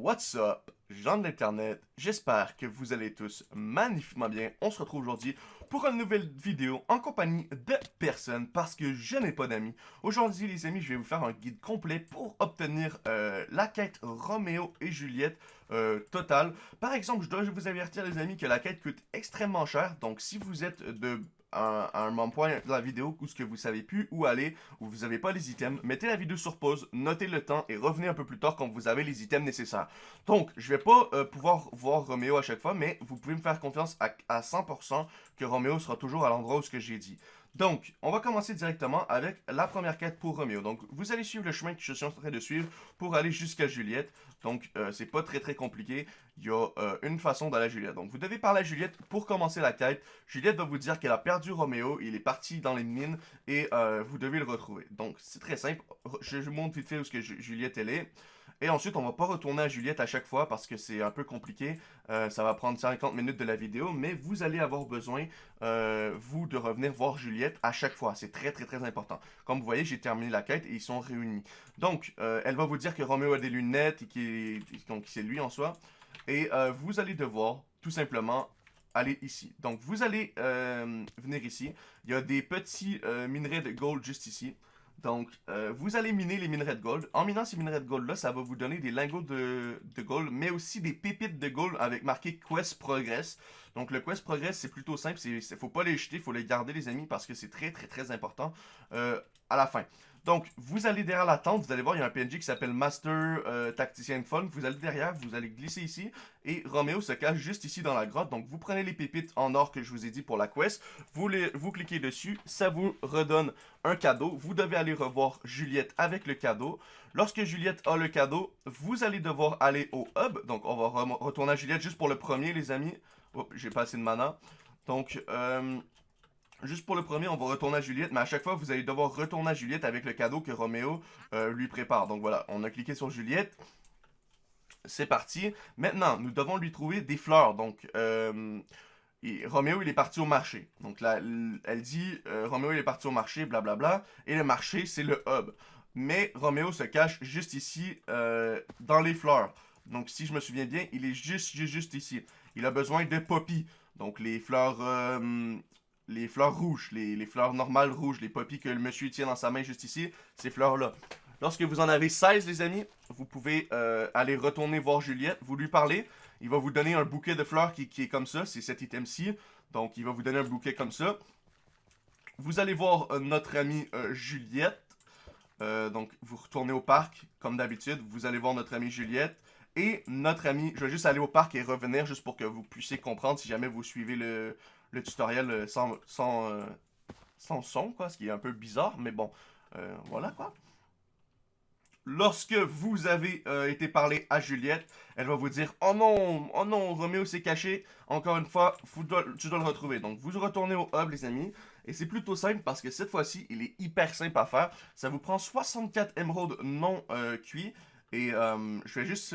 What's up, gens de l'internet, j'espère que vous allez tous magnifiquement bien. On se retrouve aujourd'hui pour une nouvelle vidéo en compagnie de personne parce que je n'ai pas d'amis. Aujourd'hui les amis, je vais vous faire un guide complet pour obtenir euh, la quête Roméo et Juliette euh, totale. Par exemple, je dois vous avertir les amis que la quête coûte extrêmement cher, donc si vous êtes de un, moment point de la vidéo où ce que vous savez plus où aller, où vous n'avez pas les items, mettez la vidéo sur pause, notez le temps et revenez un peu plus tard quand vous avez les items nécessaires. Donc, je vais pas euh, pouvoir voir Roméo à chaque fois, mais vous pouvez me faire confiance à, à 100% que Roméo sera toujours à l'endroit où ce que j'ai dit. Donc, on va commencer directement avec la première quête pour Roméo. Donc, vous allez suivre le chemin que je suis en train de suivre pour aller jusqu'à Juliette. Donc, euh, c'est pas très très compliqué. Il y a euh, une façon d'aller à Juliette. Donc, vous devez parler à Juliette pour commencer la quête. Juliette va vous dire qu'elle a perdu Roméo. Il est parti dans les mines et euh, vous devez le retrouver. Donc, c'est très simple. Je vous montre vite fait où que Juliette est. Et ensuite, on va pas retourner à Juliette à chaque fois parce que c'est un peu compliqué. Euh, ça va prendre 50 minutes de la vidéo, mais vous allez avoir besoin, euh, vous, de revenir voir Juliette à chaque fois. C'est très, très, très important. Comme vous voyez, j'ai terminé la quête et ils sont réunis. Donc, euh, elle va vous dire que Roméo a des lunettes et que c'est lui en soi. Et vous allez devoir, tout simplement, aller ici. Donc, vous allez venir ici. Il y a des petits minerais de gold juste ici. Donc, euh, vous allez miner les minerais de gold. En minant ces minerais de gold-là, ça va vous donner des lingots de, gold, mais aussi des pépites de gold avec marqué Quest Progress. Donc, le Quest Progress, c'est plutôt simple. Il ne faut pas les jeter, il faut les garder, les amis, parce que c'est très, très, très important euh, à la fin. Donc, vous allez derrière la tente, vous allez voir, il y a un PNJ qui s'appelle Master euh, Tacticien Fun. Vous allez derrière, vous allez glisser ici, et Roméo se cache juste ici dans la grotte. Donc, vous prenez les pépites en or que je vous ai dit pour la quest, vous, cliquez dessus, ça vous redonne un cadeau. Vous devez aller revoir Juliette avec le cadeau. Lorsque Juliette a le cadeau, vous allez devoir aller au hub. Donc, on va retourner à Juliette juste pour le premier, les amis. J'ai pas assez de mana. Donc, euh, Juste pour le premier, on va retourner à Juliette, mais à chaque fois, vous allez devoir retourner à Juliette avec le cadeau que Roméo euh, lui prépare. Donc voilà, on a cliqué sur Juliette. C'est parti. Maintenant, nous devons lui trouver des fleurs. Donc, euh, Roméo, il est parti au marché. Donc là, elle dit, euh, Roméo, il est parti au marché, blablabla. Et le marché, c'est le hub. Mais Roméo se cache juste ici, dans les fleurs. Donc, si je me souviens bien, il est juste, juste, juste ici. Il a besoin de poppy. Donc, les fleurs les fleurs rouges, les, fleurs normales rouges, les poppies que le monsieur tient dans sa main juste ici, ces fleurs-là. Lorsque vous en avez 16, les amis, vous pouvez euh, aller retourner voir Juliette, vous lui parlez. Il va vous donner un bouquet de fleurs qui, est comme ça, c'est cet item-ci. Donc, il va vous donner un bouquet comme ça. Vous allez voir euh, notre amie euh, Juliette. donc, vous retournez au parc, comme d'habitude. Vous allez voir notre amie Juliette. Et notre amie, je vais juste aller au parc et revenir juste pour que vous puissiez comprendre si jamais vous suivez le, le tutoriel euh, sans, sans, euh, sans son, quoi, ce qui est un peu bizarre, mais bon, euh, voilà, quoi. Lorsque vous avez été parler à Juliette, elle va vous dire « Oh non, oh non, Roméo s'est caché. Encore une fois, tu dois le retrouver. » Donc, vous retournez au hub, les amis. Et c'est plutôt simple parce que cette fois-ci, il est hyper simple à faire. Ça vous prend 64 émeraudes non cuits. Et je vais juste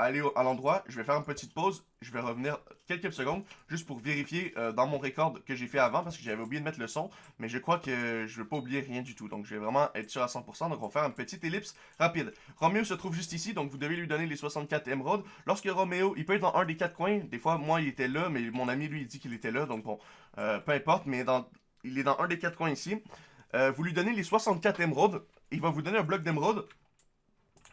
aller à l'endroit, je vais faire une petite pause, je vais revenir quelques secondes, juste pour vérifier euh, dans mon record que j'ai fait avant, parce que j'avais oublié de mettre le son, mais je crois que je ne vais pas oublier rien du tout, donc je vais vraiment être sûr à 100%, donc on va faire une petite ellipse rapide. Roméo se trouve juste ici, donc vous devez lui donner les 64 émeraudes. Lorsque Roméo, il peut être dans un des quatre coins, des fois, moi, il était là, mais mon ami, lui, il dit qu'il était là, donc bon, euh, peu importe, mais il est dans un des quatre coins ici. Euh, vous lui donnez les 64 émeraudes, il va vous donner un bloc d'émeraude.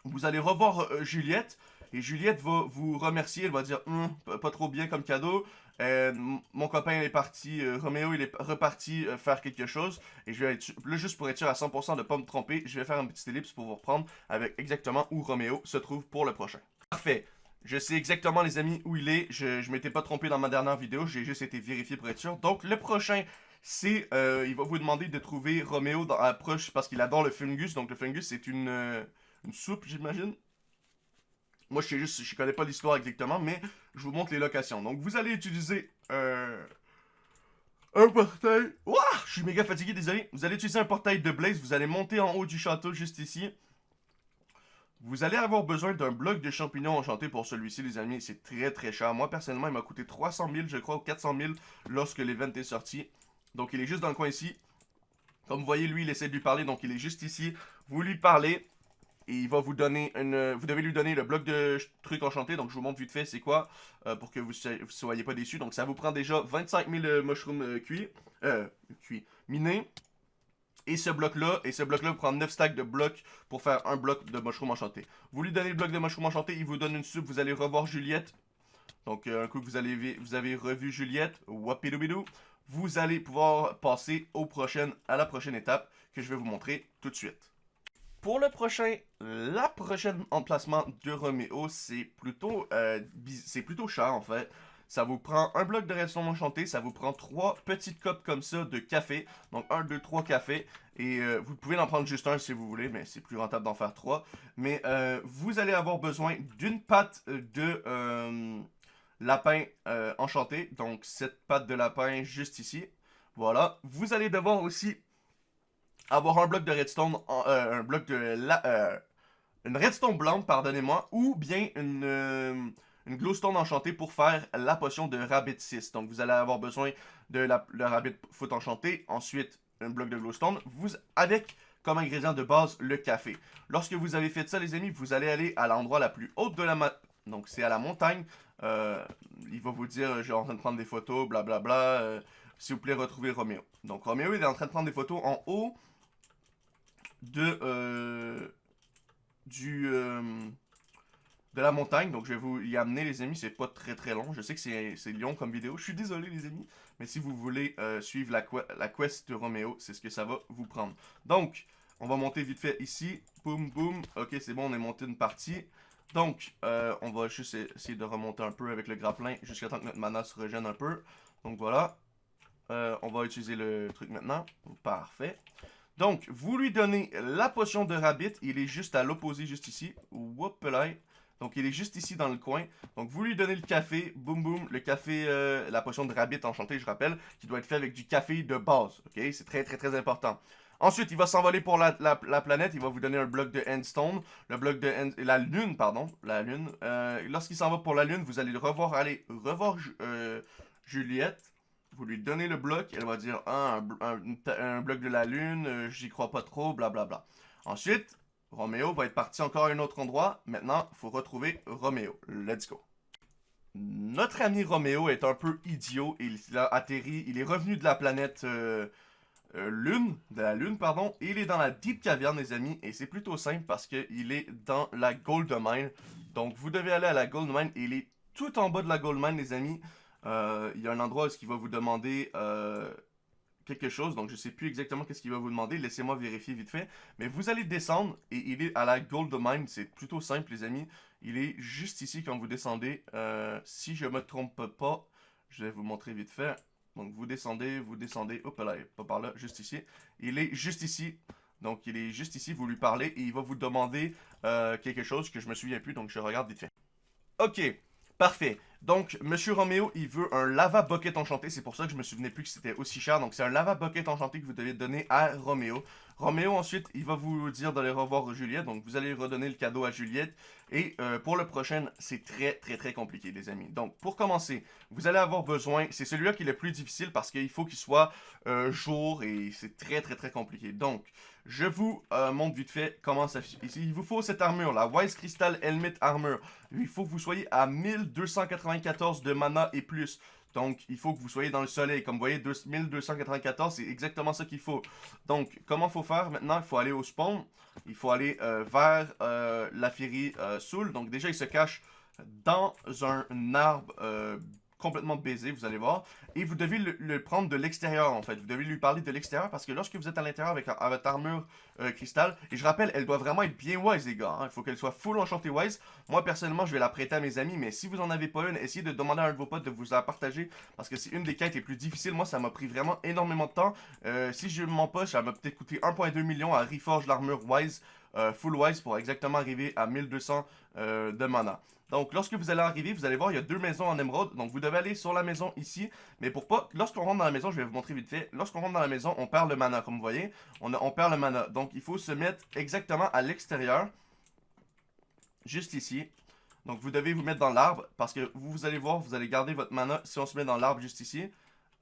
Vous allez revoir Juliette, et Juliette va vous remercier, elle va dire hum, pas trop bien comme cadeau. Euh, mon copain est parti, euh, Roméo il est reparti euh, faire quelque chose. Et je vais être juste pour être sûr à 100% de ne pas me tromper, je vais faire un petit ellipse pour vous reprendre avec exactement où Roméo se trouve pour le prochain. Parfait. Je sais exactement les amis où il est, je, je m'étais pas trompé dans ma dernière vidéo, j'ai juste été vérifié pour être sûr. Donc le prochain, c'est, il va vous demander de trouver Roméo dans la proche parce qu'il adore le fungus. Donc le fungus c'est une, une soupe j'imagine. Moi, je sais juste, je connais pas l'histoire exactement, mais je vous montre les locations. Donc, vous allez utiliser euh, un portail. Ouah, je suis méga fatigué, désolé. Vous allez utiliser un portail de Blaze. Vous allez monter en haut du château, juste ici. Vous allez avoir besoin d'un bloc de champignons enchantés pour celui-ci, les amis. C'est très, très cher. Moi, personnellement, il m'a coûté 300 000, je crois, ou 400 000 lorsque l'event est sorti. Donc, il est juste dans le coin ici. Comme vous voyez, lui, il essaie de lui parler, donc il est juste ici. Vous lui parlez. Et il va vous donner une... Vous devez lui donner le bloc de trucs enchantés, donc je vous montre vite fait c'est quoi, euh, pour que vous ne soyez pas déçus. Donc ça vous prend déjà 25 000 mushrooms cuits, euh, cuits, minés. Et ce bloc-là, et ce bloc-là vous prend 9 stacks de blocs pour faire un bloc de mushroom enchanté. Vous lui donnez le bloc de mushroom enchanté, il vous donne une soupe, vous allez revoir Juliette. Donc un coup que vous, vous avez revu Juliette, wapidou vous allez pouvoir passer au prochain, à la prochaine étape que je vais vous montrer tout de suite. Pour le prochain, la prochaine emplacement de Romeo, c'est plutôt, euh, c'est plutôt cher en fait. Ça vous prend un bloc de redstone enchanté, ça vous prend trois petites copes comme ça de café. Donc un, deux, trois cafés. Et euh, vous pouvez en prendre juste un si vous voulez, mais c'est plus rentable d'en faire trois. Mais euh, vous allez avoir besoin d'une pâte de lapin enchanté. Donc, cette patte de lapin juste ici. Voilà. Vous allez devoir aussi avoir un bloc de redstone, euh, un bloc de la, euh, une redstone blanche, pardonnez-moi, ou bien une, une glowstone enchantée pour faire la potion de rabbit 6. Donc, vous allez avoir besoin de la, rabbit foot enchanté, ensuite un bloc de glowstone, vous, avec comme ingrédient de base le café. Lorsque vous avez fait ça, les amis, vous allez aller à l'endroit la plus haute de la map. Donc, c'est à la montagne. Euh, il va vous dire, je suis en train de prendre des photos, blablabla. Bla, bla, euh, S'il vous plaît, retrouvez Roméo. Donc, Roméo, il est en train de prendre des photos en haut de... Euh, du... de la montagne. Donc, je vais vous y amener, les amis. C'est pas très très long. Je sais que c'est long comme vidéo. Je suis désolé, les amis. Mais si vous voulez suivre la, la quest de Roméo, c'est ce que ça va vous prendre. Donc, on va monter vite fait ici. Boum, boum. Ok, c'est bon, on est monté une partie. Donc, euh, on va juste essayer de remonter un peu avec le grappin jusqu'à temps que notre mana se régène un peu. Donc voilà. Euh, on va utiliser le truc maintenant. Parfait. Donc, vous lui donnez la potion de rabbit. Il est juste à l'opposé, juste ici. là. Donc, il est juste ici dans le coin. Donc, vous lui donnez le café. Boum, boum. Le café, euh, la potion de rabbit enchanté, je rappelle, qui doit être fait avec du café de base. OK? C'est très, très, très important. Ensuite, il va s'envoler pour la, planète. Il va vous donner un bloc de endstone. Le bloc de la lune, pardon. La lune. Euh, lorsqu'il s'en va pour la lune, vous allez le revoir aller revoir euh, Juliette. Vous lui donnez le bloc. Elle va dire un, bloc de la lune. Euh, j'y crois pas trop. Blablabla. Bla, bla. Ensuite, Roméo va être parti encore à un autre endroit. Maintenant, il faut retrouver Roméo. Let's go. Notre ami Roméo est un peu idiot. Il a atterri. Il est revenu de la planète euh, lune, de la lune, pardon. il est dans la Deep Caverne, les amis. Et c'est plutôt simple parce qu'il est dans la Gold Mine. Donc, vous devez aller à la Gold Mine. il est tout en bas de la Gold Mine, les amis. Euh, il y a un endroit où il va vous demander euh, quelque chose. Donc, je sais plus exactement qu'est-ce qu'il va vous demander. Laissez-moi vérifier vite fait. Mais vous allez descendre et il est à la Gold Mine. C'est plutôt simple, les amis. Il est juste ici quand vous descendez. si je me trompe pas, je vais vous montrer vite fait. Donc vous descendez, vous descendez, hop là, pas par là, juste ici. Il est juste ici. Donc il est juste ici, vous lui parlez et il va vous demander euh, quelque chose que je me souviens plus, donc je regarde vite fait. Ok, parfait. Donc, Monsieur Roméo, il veut un lava bucket enchanté. C'est pour ça que je me souvenais plus que c'était aussi cher. Donc, c'est un lava bucket enchanté que vous devez donner à Roméo. Roméo, ensuite, il va vous dire d'aller revoir Juliette. Donc, vous allez redonner le cadeau à Juliette. Et euh, pour le prochain, c'est très, très, très compliqué, les amis. Donc, pour commencer, vous allez avoir besoin... C'est celui-là qui est le plus difficile parce qu'il faut qu'il soit euh, jour et c'est très, très, très compliqué. Donc, je vous euh, montre vite fait comment ça... Il vous faut cette armure, la Wise Crystal Helmet Armor. Il faut que vous soyez à 1294 de mana et plus. Donc, il faut que vous soyez dans le soleil. Comme vous voyez, 1294, c'est exactement ça qu'il faut. Donc, comment faut faire maintenant? Il faut aller au spawn. Il faut aller euh, vers euh, la Fury Soul. Donc, déjà, il se cache dans un arbre complètement baisé, vous allez voir. Et vous devez le, prendre de l'extérieur, en fait. Vous devez lui parler de l'extérieur, parce que lorsque vous êtes à l'intérieur avec, votre armure euh, cristal, et je rappelle, elle doit vraiment être bien wise, les gars. Hein. Il faut qu'elle soit full enchantée wise. Moi, personnellement, je vais la prêter à mes amis, mais si vous en avez pas une, essayez de demander à un de vos potes de vous la partager, parce que c'est une des quêtes les plus difficiles. Moi, ça m'a pris vraiment énormément de temps. Euh, si je m'en poche, ça m'a peut-être coûté 1.2 million à reforge l'armure wise. Euh, full wise pour exactement arriver à 1200 euh, de mana. Donc, lorsque vous allez arriver, vous allez voir, il y a deux maisons en émeraude. Donc, vous devez aller sur la maison ici. Mais pour pas... Lorsqu'on rentre dans la maison, je vais vous montrer vite fait. Lorsqu'on rentre dans la maison, on perd le mana, comme vous voyez. On, on perd le mana. Donc, il faut se mettre exactement à l'extérieur. Juste ici. Donc, vous devez vous mettre dans l'arbre. Parce que vous, vous allez voir, vous allez garder votre mana si on se met dans l'arbre juste ici. Il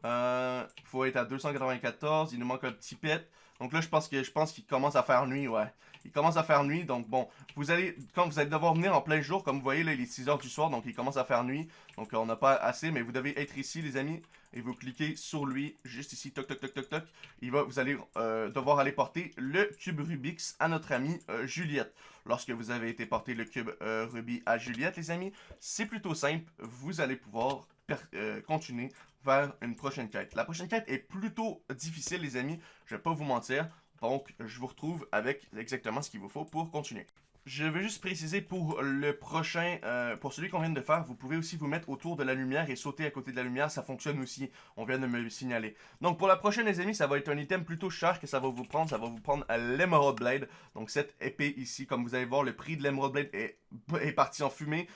euh, faut être à 294. Il nous manque un petit pet. Donc là, je pense que je pense qu'il commence à faire nuit, ouais. Il commence à faire nuit, donc bon, vous allez, quand vous allez devoir venir en plein jour, comme vous voyez, là, il est 6h du soir, donc il commence à faire nuit. Donc on n'a pas assez, mais vous devez être ici, les amis, et vous cliquez sur lui, juste ici, toc, toc, toc, toc, toc. Il va, vous allez euh, devoir aller porter le cube Rubix à notre amie euh, Juliette. Lorsque vous avez été porter le cube euh, Ruby à Juliette, les amis, c'est plutôt simple, vous allez pouvoir continuer vers une prochaine quête. La prochaine quête est plutôt difficile, les amis, je vais pas vous mentir. Donc, je vous retrouve avec exactement ce qu'il vous faut pour continuer. Je veux juste préciser pour le prochain, euh, pour celui qu'on vient de faire, vous pouvez aussi vous mettre autour de la lumière et sauter à côté de la lumière, ça fonctionne aussi, on vient de me le signaler. Donc pour la prochaine les amis, ça va être un item plutôt cher que ça va vous prendre, ça va vous prendre l'Emerald Blade, donc cette épée ici, comme vous allez voir, le prix de l'Emerald Blade est, parti en fumée.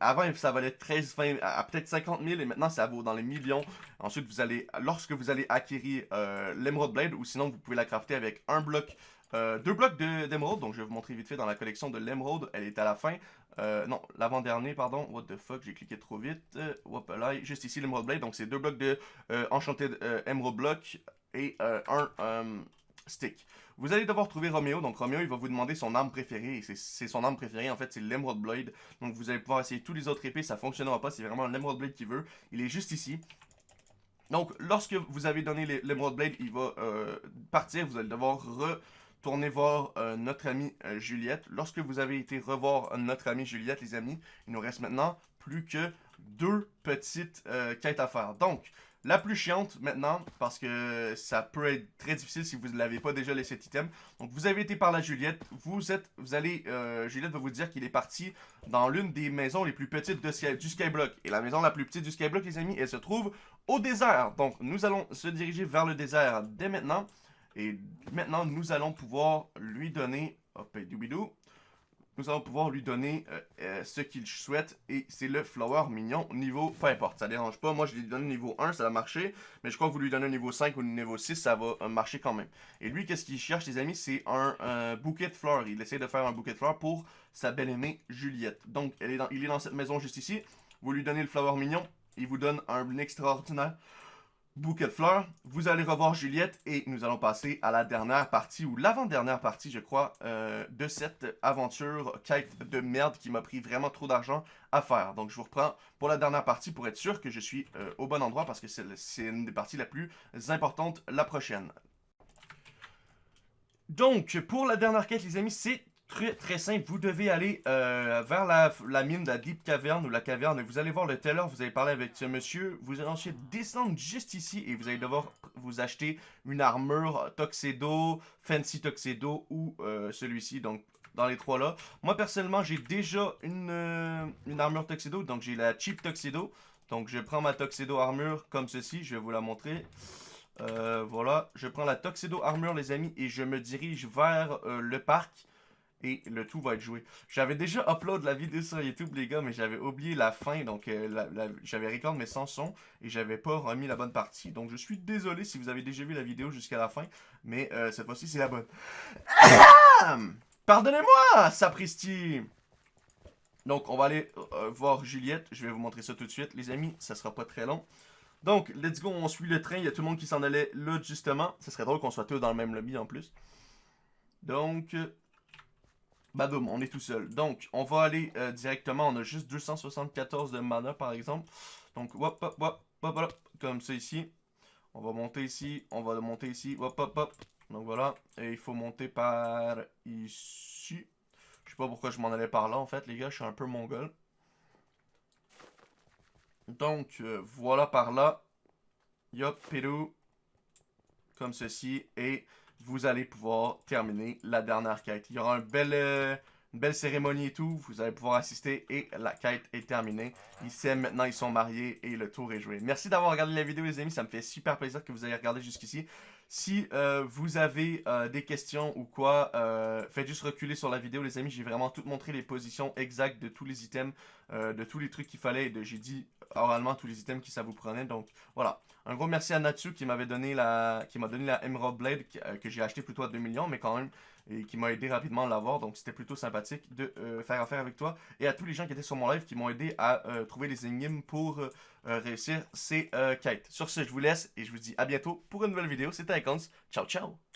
Avant ça valait 13, 20, à, peut-être 50 000 et maintenant ça vaut dans les millions. Ensuite vous allez, lorsque vous allez acquérir euh, l'Emerald Blade ou sinon vous pouvez la crafter avec un bloc euh, deux blocs d'émeraude, donc je vais vous montrer vite fait dans la collection de l'émeraude, elle est à la fin. Euh, non, l'avant-dernier, pardon, what the fuck, j'ai cliqué trop vite. Euh, là, juste ici l'émeraude blade, donc c'est deux blocs de Enchanted Emerald Block et un stick. Vous allez devoir trouver Romeo, donc Romeo il va vous demander son arme préférée, c'est son arme préférée. En fait c'est l'Emerald Blade, donc vous allez pouvoir essayer tous les autres épées, ça fonctionnera pas, c'est vraiment l'Emerald Blade qu'il veut, il est juste ici. Donc lorsque vous avez donné l'Emerald Blade, il va partir, vous allez devoir re tournez voir euh, notre amie euh, Juliette. Lorsque vous avez été revoir notre amie Juliette, les amis, il nous reste maintenant plus que deux petites euh, quêtes à faire. Donc, la plus chiante maintenant, parce que ça peut être très difficile si vous ne l'avez pas déjà laissé cet item. Donc, vous avez été par la Juliette. Vous êtes, vous allez, Juliette va vous dire qu'il est parti dans l'une des maisons les plus petites de, du Skyblock. Et la maison la plus petite du Skyblock, les amis, elle se trouve au désert. Donc, nous allons se diriger vers le désert dès maintenant. Et maintenant, nous allons pouvoir lui donner... Hop, nous allons pouvoir lui donner euh, euh, ce qu'il souhaite et c'est le flower mignon niveau, peu importe, ça dérange pas, moi je lui donne niveau 1, ça va marcher, mais je crois que vous lui donnez un niveau 5 ou un niveau 6, ça va euh, marcher quand même. Et lui, qu'est-ce qu'il cherche les amis, c'est un bouquet de fleurs, il essaie de faire un bouquet de fleurs pour sa belle-aimée Juliette. Donc, il est dans cette maison juste ici, vous lui donnez le flower mignon, il vous donne un extraordinaire bouquet de fleurs. Vous allez revoir Juliette et nous allons passer à la dernière partie, ou l'avant-dernière partie, je crois, euh, de cette aventure quête de merde qui m'a pris vraiment trop d'argent à faire. Donc je vous reprends pour la dernière partie pour être sûr que je suis euh, au bon endroit parce que c'est une des parties la plus importantes la prochaine. Donc, pour la dernière quête, les amis, c'est Très, très simple, vous devez aller euh, vers la, mine de la Deep Cavern ou la caverne. Vous allez voir le teller, vous allez parler avec ce monsieur. Vous allez ensuite descendre juste ici et vous allez devoir vous acheter une armure Tuxedo, Fancy Tuxedo ou euh, celui-ci. Donc, dans les trois là. Moi, personnellement, j'ai déjà une, euh, une armure Tuxedo. Donc, j'ai la Cheap Tuxedo. Donc, je prends ma Tuxedo armure comme ceci. Je vais vous la montrer. voilà, je prends la Tuxedo armure, les amis, et je me dirige vers le parc et le tout va être joué. J'avais déjà upload la vidéo sur YouTube, les gars, mais j'avais oublié la fin, donc euh, j'avais record mes sans son et j'avais pas remis la bonne partie. Donc je suis désolé si vous avez déjà vu la vidéo jusqu'à la fin, mais euh, cette fois-ci c'est la bonne. Pardonnez-moi, sapristi Donc on va aller euh, voir Juliette, je vais vous montrer ça tout de suite, les amis, ça sera pas très long. Donc, let's go, on suit le train, il y a tout le monde qui s'en allait là, justement. Ça serait drôle qu'on soit tous dans le même lobby en plus. Donc, Badoum, on est tout seul. Donc, on va aller euh, directement. On a juste 274 de mana, par exemple. Donc, hop, hop, hop, hop, hop, comme ça ici. On va monter ici, on va monter ici, hop, hop, hop. Donc voilà, et il faut monter par ici. Je sais pas pourquoi je m'en allais par là, en fait, les gars, je suis un peu mongol. Donc, euh, voilà par là. Yop, Pérou. Comme ceci, et vous allez pouvoir terminer la dernière quête. Il y aura euh, une belle cérémonie et tout, vous allez pouvoir assister et la quête est terminée. Ils s'aiment maintenant, ils sont mariés et le tour est joué. Merci d'avoir regardé la vidéo les amis, ça me fait super plaisir que vous ayez regardé jusqu'ici. Si euh, vous avez euh, des questions ou quoi, faites juste reculer sur la vidéo les amis, j'ai vraiment tout montré les positions exactes de tous les items, de tous les trucs qu'il fallait. J'ai dit oralement tous les items qui ça vous prenait. Donc voilà. Un gros merci à Natsu qui m'avait donné la qui m'a donné la Emerald Blade euh, que j'ai acheté plutôt à 2 millions, mais quand même et qui m'a aidé rapidement à l'avoir. Donc c'était plutôt sympathique de euh, faire affaire avec toi. Et à tous les gens qui étaient sur mon live qui m'ont aidé à euh, trouver les énigmes pour réussir ces quêtes. Sur ce, je vous laisse et je vous dis à bientôt pour une nouvelle vidéo. C'était Icons. Ciao ciao